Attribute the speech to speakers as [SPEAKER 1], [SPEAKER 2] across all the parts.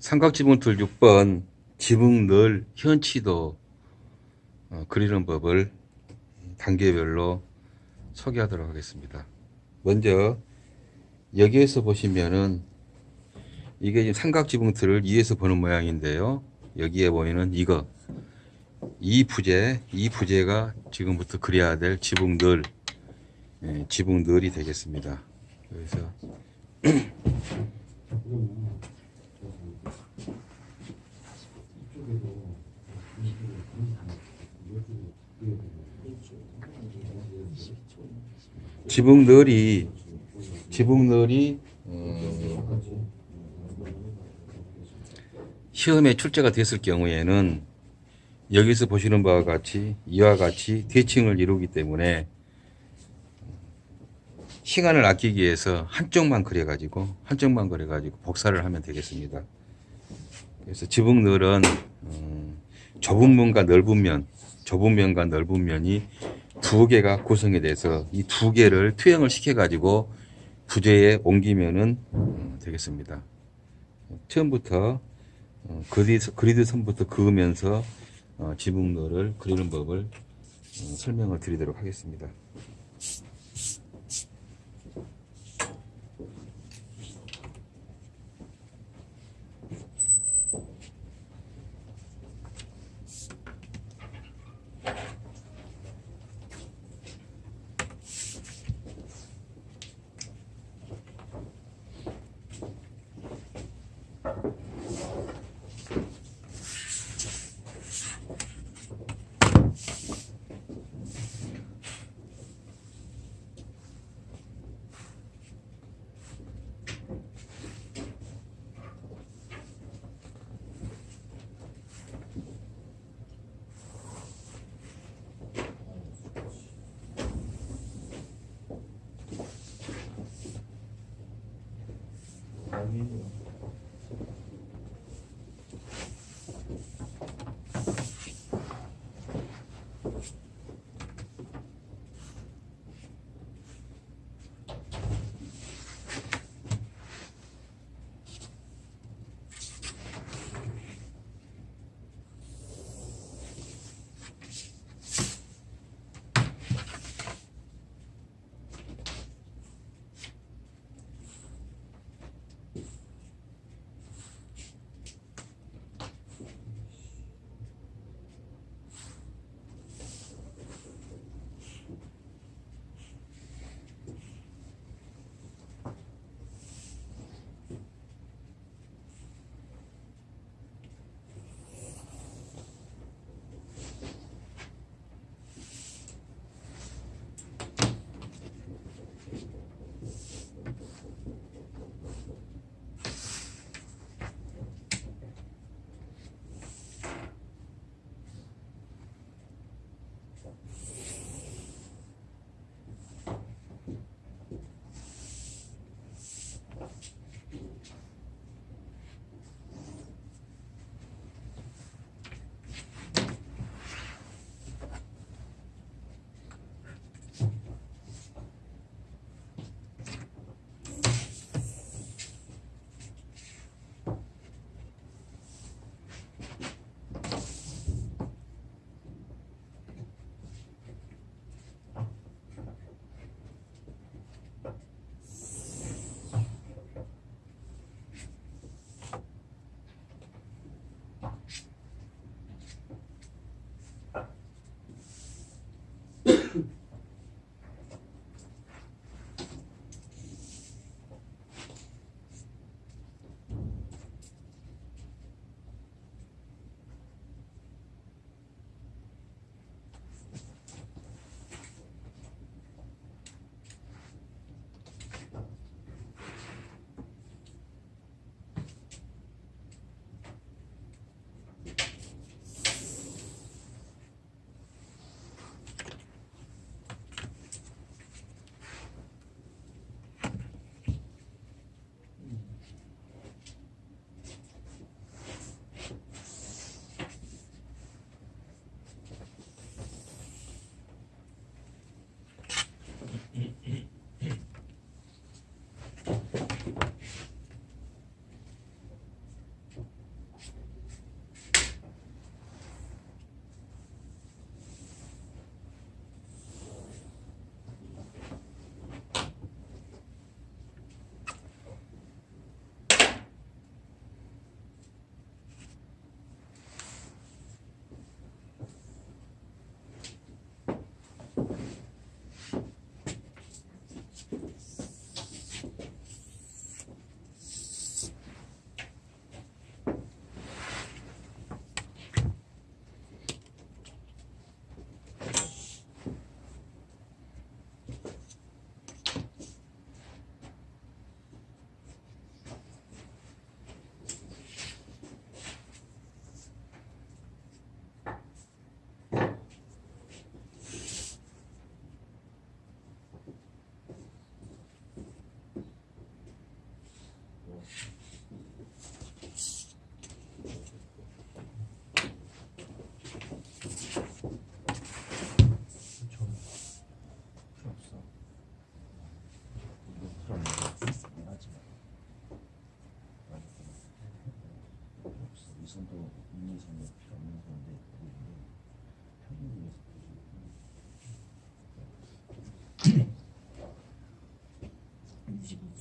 [SPEAKER 1] 삼각지붕틀 6번 지붕 늘 현치도 어, 그리는 법을 단계별로 소개하도록 하겠습니다. 먼저 여기에서 보시면은 이게 삼각지붕틀을 위에서 보는 모양인데요. 여기에 보이는 이거 이 부재, 이 부재가 지금부터 그려야 될 지붕 늘, 예, 지붕 늘이 되겠습니다. 그래서 지붕 늘이 지붕 늘이 어, 시험에 출제가 됐을 경우에는 여기서 보시는 바와 같이 이와 같이 대칭을 이루기 때문에 시간을 아끼기 위해서 한쪽만 그려가지고 한쪽만 그려가지고 복사를 하면 되겠습니다. 그래서 지붕 늘은 어, 좁은 면과 넓은 면, 좁은 면과 넓은 면이 두 개가 구성이 돼서 이 두 개를 투영을 시켜 가지고 부재에 옮기면은 어, 되겠습니다. 처음부터 어, 그리드, 그리드 선부터 그으면서 어, 지붕도를 그리는 법을 어, 설명을 드리도록 하겠습니다.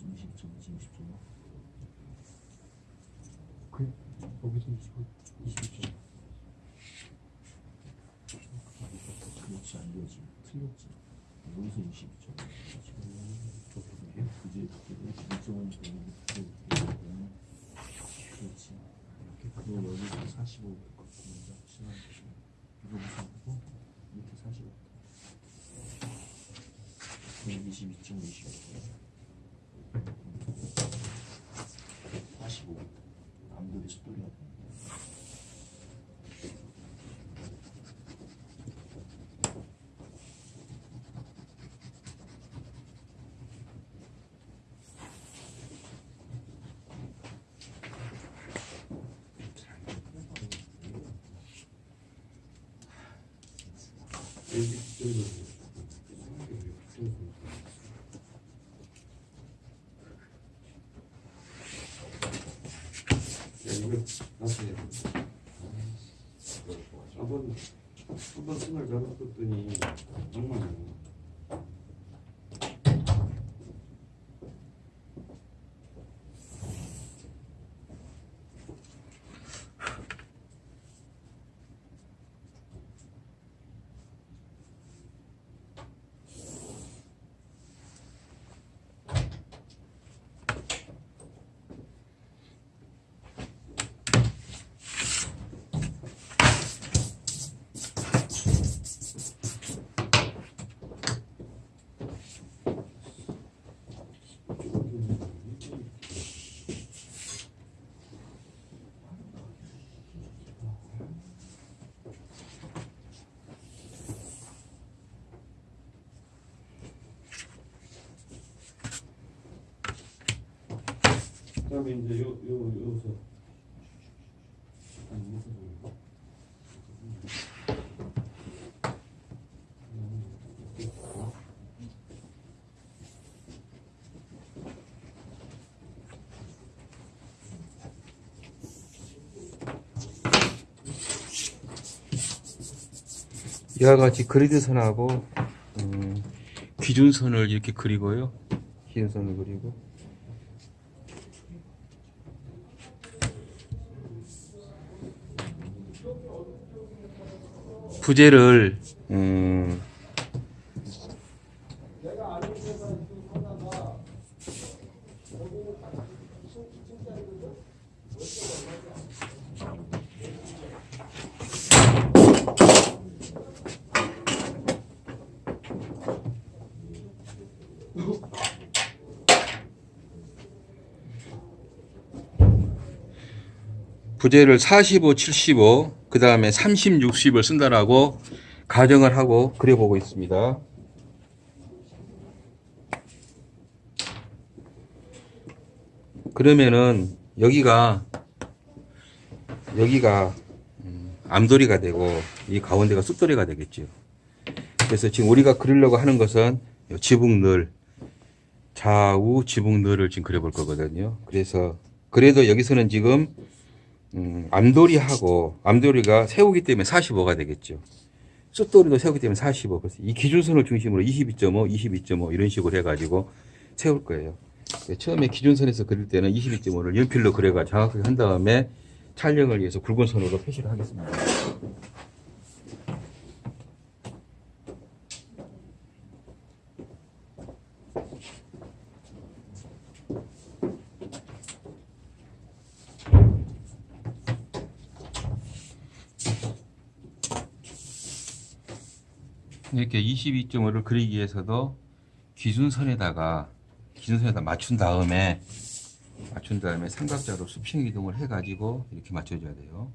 [SPEAKER 2] 20점, 20점, 20분.
[SPEAKER 3] 그 여기서 20분, 20분.
[SPEAKER 2] 그렇지 안 되지, 틀렸지. 여기서 20분. 이렇게 45도 같고, 이렇게 45. 22.25. 남들이 숫돌
[SPEAKER 4] ことにあんま 다음에 이제 요요 아니 좀-
[SPEAKER 1] 이와 같이 그리드 선하고 음, 기준선을 이렇게 그리고요. 기준선을 그리고 부재를 음, 부재를 45, 75, 그 다음에 30, 60을 쓴다라고 가정을 하고 그려보고 있습니다. 그러면은 여기가 여기가 음, 암돌이가 되고 이 가운데가 쑥돌이가 되겠죠. 그래서 지금 우리가 그리려고 하는 것은 요 지붕늘 좌우 지붕늘을 지금 그려볼 거거든요. 그래서 그래도 여기서는 지금 음, 암돌이하고 암돌이가 세우기 때문에 45가 되겠죠. 숫돌이도 세우기 때문에 45. 그래서 이 기준선을 중심으로 22.5, 22.5 이런 식으로 해가지고 세울 거예요. 그래서 처음에 기준선에서 그릴 때는 22.5를 연필로 그려가 정확하게 한 다음에 촬영을 위해서 굵은 선으로 표시를 하겠습니다. 이렇게 22.5를 그리기 위해서도 기준선에다가 기준선에다 맞춘 다음에 맞춘 다음에 삼각자로 수평 이동을 해 가지고 이렇게 맞춰줘야 돼요.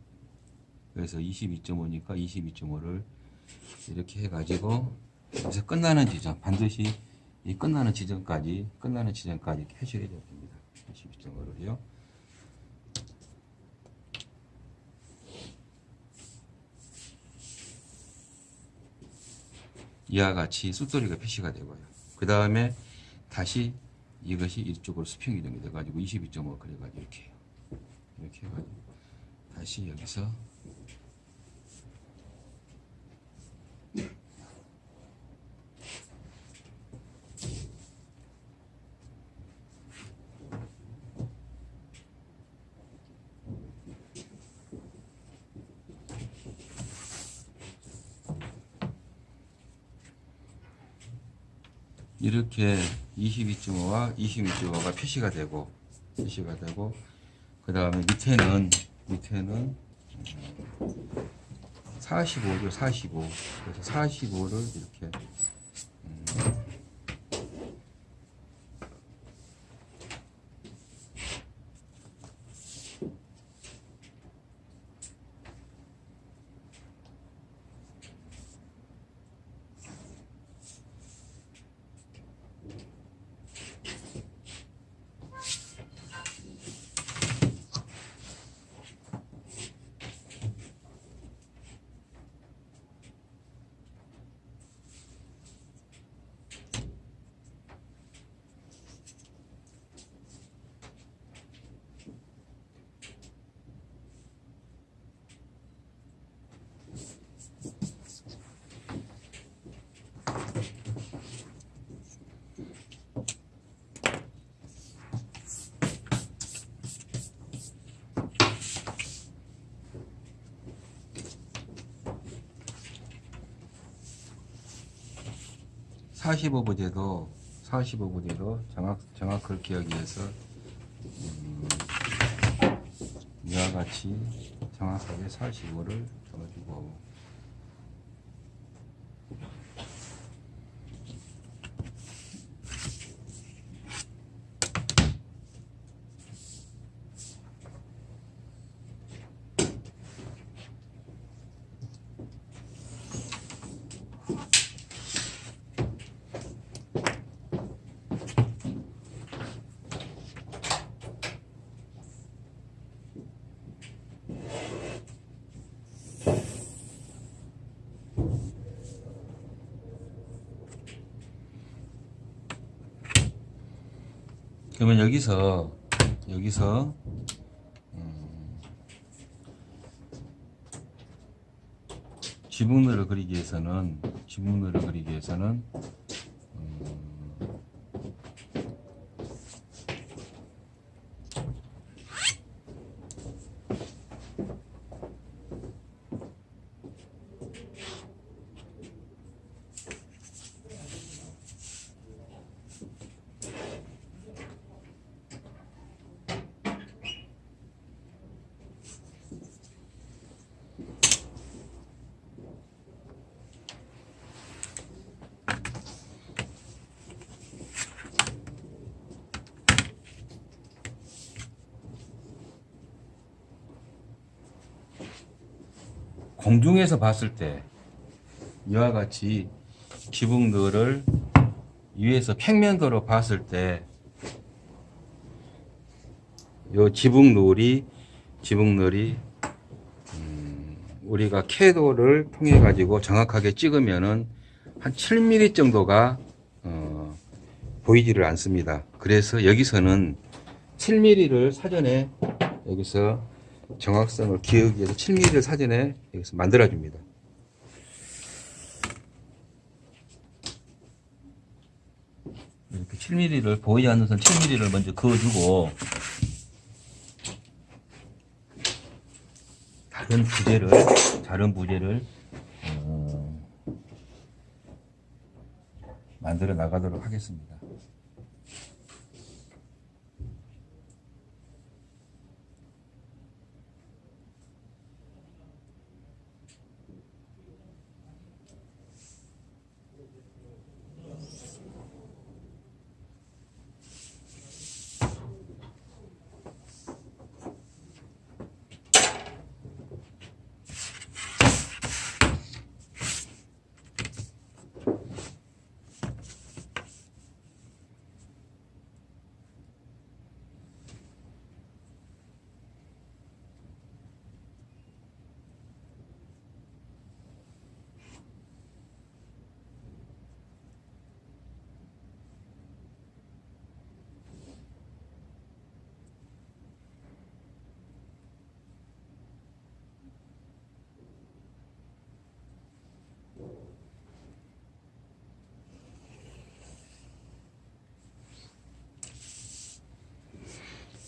[SPEAKER 1] 그래서 22.5니까 22.5를 이렇게 해 가지고 여기서 끝나는 지점 반드시 이 끝나는 지점까지 끝나는 지점까지 이렇게 해줘야 됩니다. 22.5를요. 이와 같이 숫돌이가 표시가 되고요. 그 다음에 다시 이것이 이쪽으로 수평 이동이 돼가지고 22.5 그래가지고 이렇게. 이렇게 해가지고 다시 여기서 이렇게 22.5와 26.5가 표시가 되고 표시가 되고 그 다음에 밑에는 밑에는 45죠 45 그래서 45를 이렇게 부제도 45 부제도 정확 정확을 기하기 위해서 음, 이와 같이 정확하게 45를 적어주고 그러면 여기서 여기서 음, 지붕들을 그리기 위해서는 지붕들을 그리기 위해서는 공중에서 봤을 때 이와 같이 지붕들을 위에서 평면도로 봤을 때 요 지붕놀이 지붕놀이 음, 우리가 캐도를 통해 가지고 정확하게 찍으면은 한 7mm 정도가 어, 보이지를 않습니다. 그래서 여기서는 7mm를 사전에 여기서 정확성을 기하기 위해서 7mm를 사전에 여기서 만들어 줍니다. 이렇게 7mm를 보이지 않는 선 7mm를 먼저 그어주고 다른 부재를 다른 부재를 어, 만들어 나가도록 하겠습니다.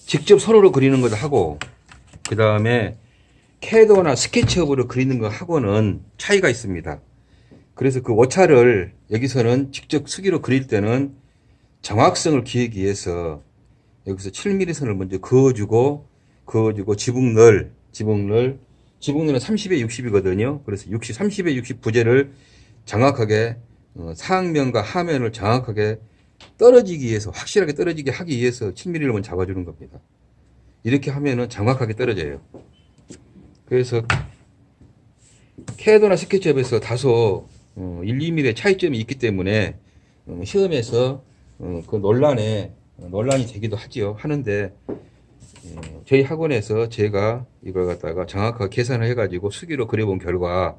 [SPEAKER 1] 직접 손으로 그리는 것도 하고 그 다음에 캐도나 스케치업으로 그리는 거 하고는 차이가 있습니다. 그래서 그 오차를 여기서는 직접 수기로 그릴 때는 정확성을 기하기 위해서 여기서 7mm 선을 먼저 그어주고 그어주고 지붕늘 지붕늘 지붕늘은 30에 60이거든요. 그래서 60 30에 60 부재를 정확하게 어, 상면과 하면을 정확하게 떨어지기 위해서 확실하게 떨어지게 하기 위해서 7mm를 먼저 잡아주는 겁니다. 이렇게 하면은 정확하게 떨어져요. 그래서 캐도나 스케치업에서 다소 어, 1, 2mm의 차이점이 있기 때문에 어, 시험에서 어, 그 논란에 어, 논란이 되기도 하지요. 하는데 어, 저희 학원에서 제가 이걸 갖다가 정확하게 계산을 해가지고 수기로 그려본 결과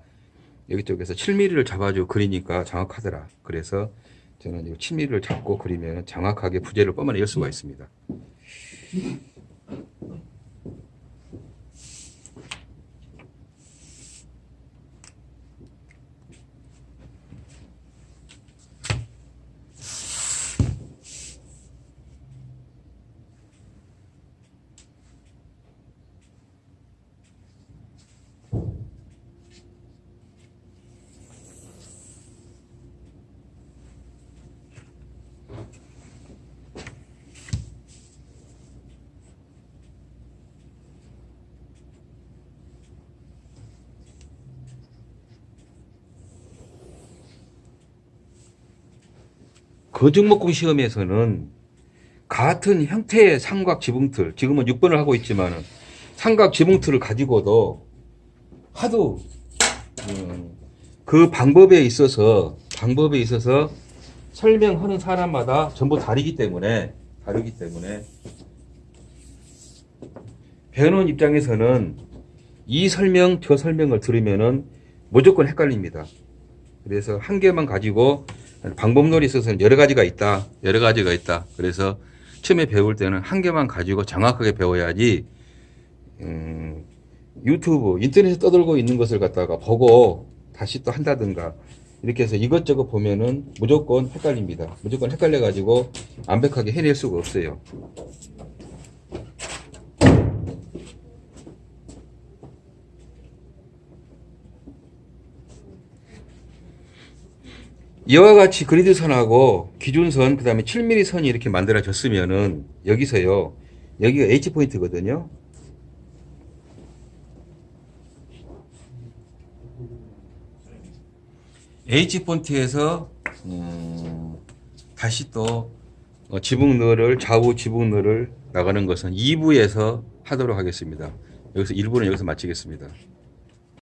[SPEAKER 1] 여기 쪽에서 7mm를 잡아주고 그리니까 정확하더라. 그래서 저는 이 7mm를 잡고 그리면 정확하게 부재를 열 수가 있습니다. 거중목공 시험에서는 같은 형태의 삼각 지붕틀, 지금은 6번을 하고 있지만은 삼각 지붕틀을 가지고도 하도 음, 그 방법에 있어서 방법에 있어서 설명하는 사람마다 전부 다르기 때문에 다르기 때문에 배우는 입장에서는 이 설명 저 설명을 들으면은 무조건 헷갈립니다. 그래서 한 개만 가지고 방법론이 있어서는 여러 가지가 있다. 여러 가지가 있다. 그래서 처음에 배울 때는 한 개만 가지고 정확하게 배워야지 음, 유튜브 인터넷에 떠들고 있는 것을 갖다가 보고 다시 또 한다든가 이렇게 해서 이것저것 보면은 무조건 헷갈립니다. 무조건 헷갈려 가지고 완벽하게 해낼 수가 없어요. 이와 같이 그리드 선하고 기준선 그 다음에 7mm 선이 이렇게 만들어졌으면은 여기서요 여기가 H 포인트거든요. H 포인트에서 음, 다시 또 어, 지붕너를 좌우 지붕너를 나가는 것은 2부에서 하도록 하겠습니다. 여기서 1부는 여기서 마치겠습니다.